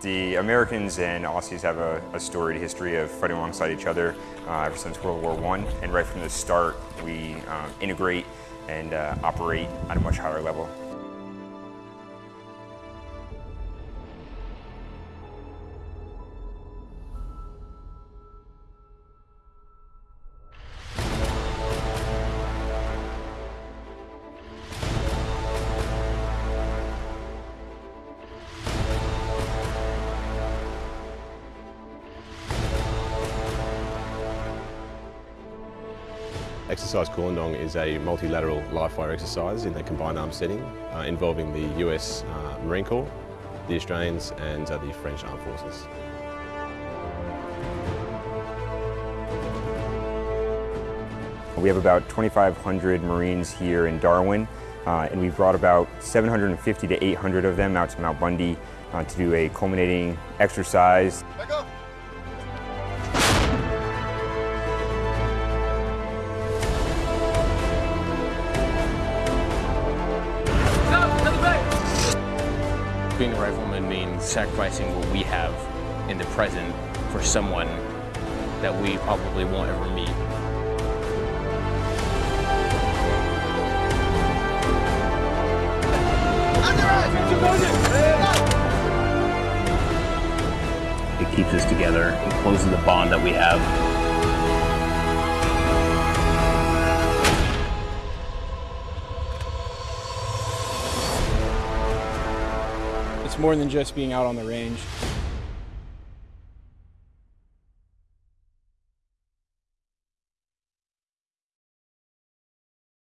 The Americans and Aussies have a, a storied history of fighting alongside each other uh, ever since World War I. And right from the start, we um, integrate and uh, operate at a much higher level. Exercise Koolendong is a multilateral live fire exercise in a combined arms setting uh, involving the US uh, Marine Corps, the Australians and uh, the French Armed Forces. We have about 2,500 Marines here in Darwin, uh, and we've brought about 750 to 800 of them out to Mount Bundy uh, to do a culminating exercise. Being a rifleman means sacrificing what we have in the present for someone that we probably won't ever meet. It keeps us together, it closes the bond that we have. It's more than just being out on the range.